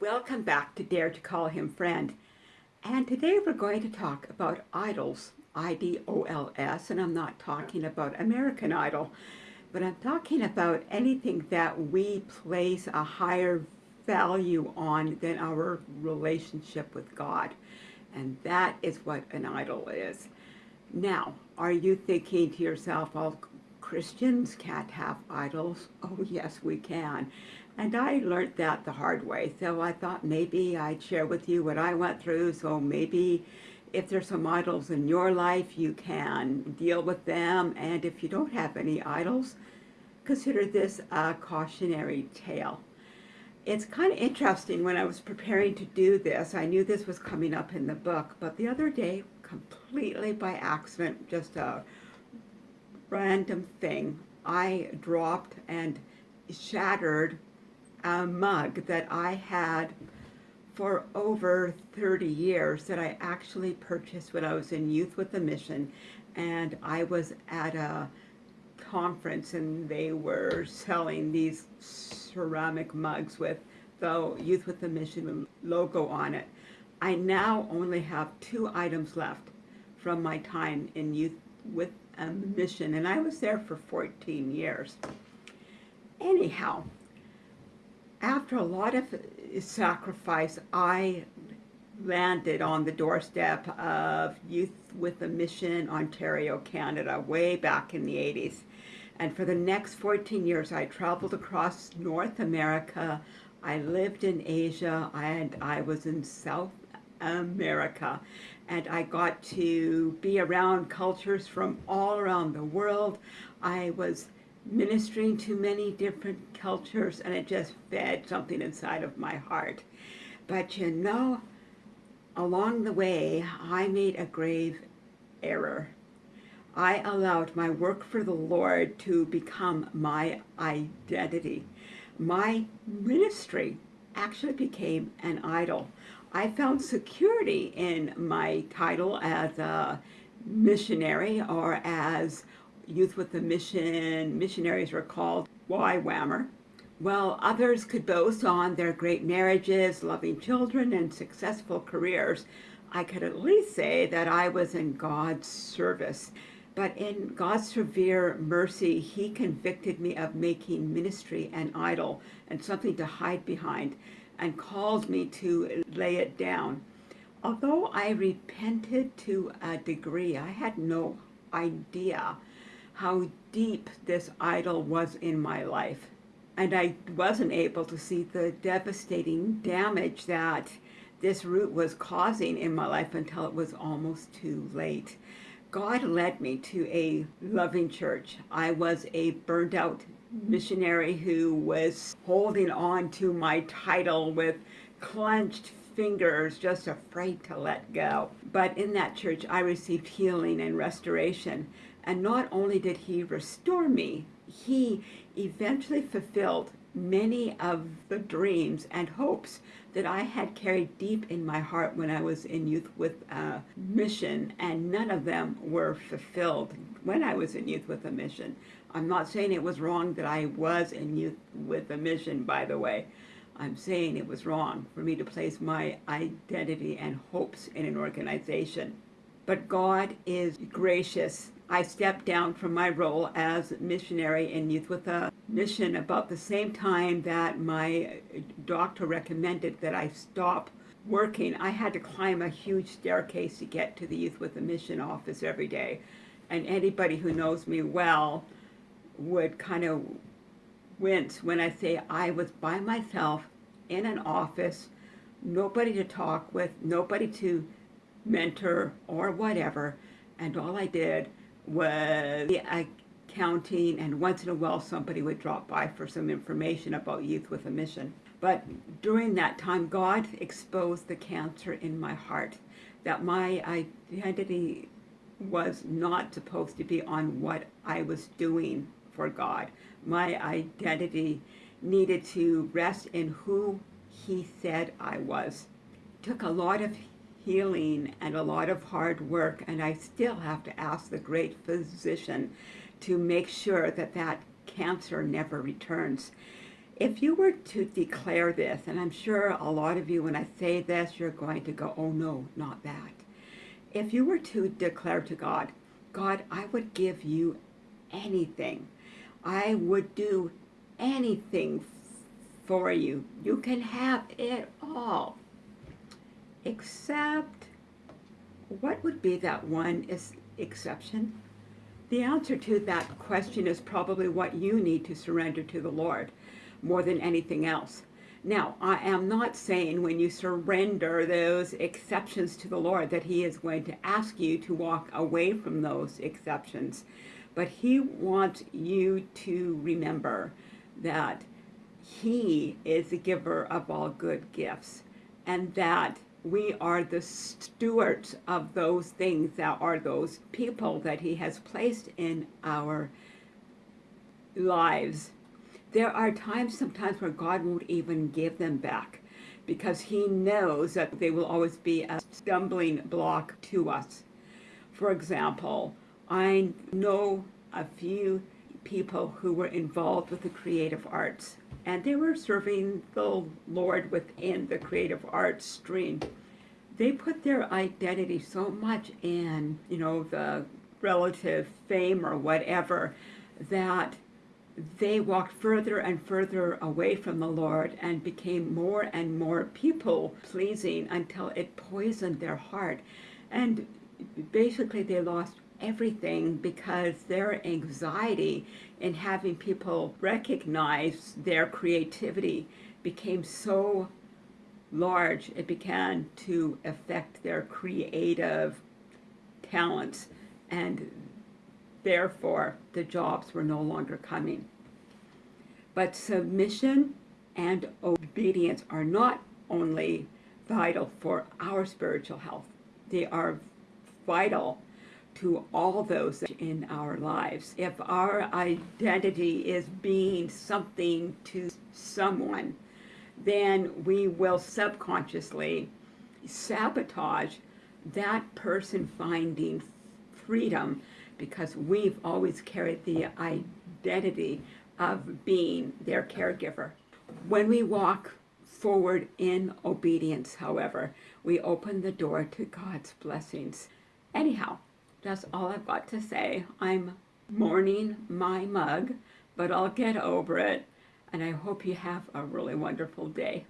Welcome back to Dare to Call Him Friend. And today we're going to talk about idols, I-D-O-L-S, and I'm not talking about American Idol, but I'm talking about anything that we place a higher value on than our relationship with God. And that is what an idol is. Now, are you thinking to yourself, well, Christians can't have idols? Oh, yes, we can. And I learned that the hard way. So I thought maybe I'd share with you what I went through. So maybe if there's some idols in your life, you can deal with them. And if you don't have any idols, consider this a cautionary tale. It's kind of interesting when I was preparing to do this. I knew this was coming up in the book, but the other day, completely by accident, just a random thing, I dropped and shattered a mug that I had for over 30 years that I actually purchased when I was in Youth with a Mission and I was at a conference and they were selling these ceramic mugs with the Youth with a Mission logo on it. I now only have two items left from my time in Youth with um, a Mission and I was there for 14 years. Anyhow, after a lot of sacrifice, I landed on the doorstep of Youth with a Mission Ontario, Canada, way back in the 80s. And for the next 14 years, I traveled across North America. I lived in Asia and I was in South America. And I got to be around cultures from all around the world. I was ministering to many different cultures and it just fed something inside of my heart. But you know, along the way, I made a grave error. I allowed my work for the Lord to become my identity. My ministry actually became an idol. I found security in my title as a missionary or as Youth with a Mission missionaries were called YWAMer, while others could boast on their great marriages, loving children, and successful careers, I could at least say that I was in God's service. But in God's severe mercy, he convicted me of making ministry an idol and something to hide behind and called me to lay it down. Although I repented to a degree, I had no idea how deep this idol was in my life. And I wasn't able to see the devastating damage that this root was causing in my life until it was almost too late. God led me to a loving church. I was a burned out mm-hmm. missionary who was holding on to my title with clenched fingers, just afraid to let go. But in that church, I received healing and restoration. And not only did he restore me, he eventually fulfilled many of the dreams and hopes that I had carried deep in my heart when I was in Youth with a Mission, and none of them were fulfilled when I was in Youth with a Mission. I'm not saying it was wrong that I was in Youth with a Mission, by the way. I'm saying it was wrong for me to place my identity and hopes in an organization. But God is gracious I stepped down from my role as missionary in Youth with a Mission about the same time that my doctor recommended that I stop working. I had to climb a huge staircase to get to the Youth with a Mission office every day. And anybody who knows me well would kind of wince when I say I was by myself in an office, nobody to talk with, nobody to mentor or whatever, and all I did was accounting and once in a while somebody would drop by for some information about Youth with a Mission. But during that time, God exposed the cancer in my heart, that my identity was not supposed to be on what I was doing for God. My identity needed to rest in who he said I was. It took a lot of healing and a lot of hard work, and I still have to ask the great physician to make sure that that cancer never returns. If you were to declare this, and I'm sure a lot of you, when I say this, you're going to go, oh no, not that. If you were to declare to God, God, I would give you anything. I would do anything for you. You can have it all. Except, what would be that one is exception? The answer to that question is probably what you need to surrender to the Lord more than anything else. Now, I am not saying when you surrender those exceptions to the Lord that he is going to ask you to walk away from those exceptions, but he wants you to remember that he is the giver of all good gifts and that we are the stewards of those things that are those people that he has placed in our lives. There are times sometimes where God won't even give them back because he knows that they will always be a stumbling block to us. For example, I know a few people who were involved with the creative arts and they were serving the Lord within the creative arts stream. They put their identity so much in, you know, the relative fame or whatever, that they walked further and further away from the Lord and became more and more people pleasing until it poisoned their heart. And basically they lost everything because their anxiety in having people recognize their creativity became so large it began to affect their creative talents and therefore the jobs were no longer coming. But submission and obedience are not only vital for our spiritual health, they are vital to all those in our lives. If our identity is being something to someone, then we will subconsciously sabotage that person finding freedom because we've always carried the identity of being their caregiver. When we walk forward in obedience, however, we open the door to God's blessings. Anyhow, that's all I've got to say. I'm mourning my mug, but I'll get over it, and I hope you have a really wonderful day.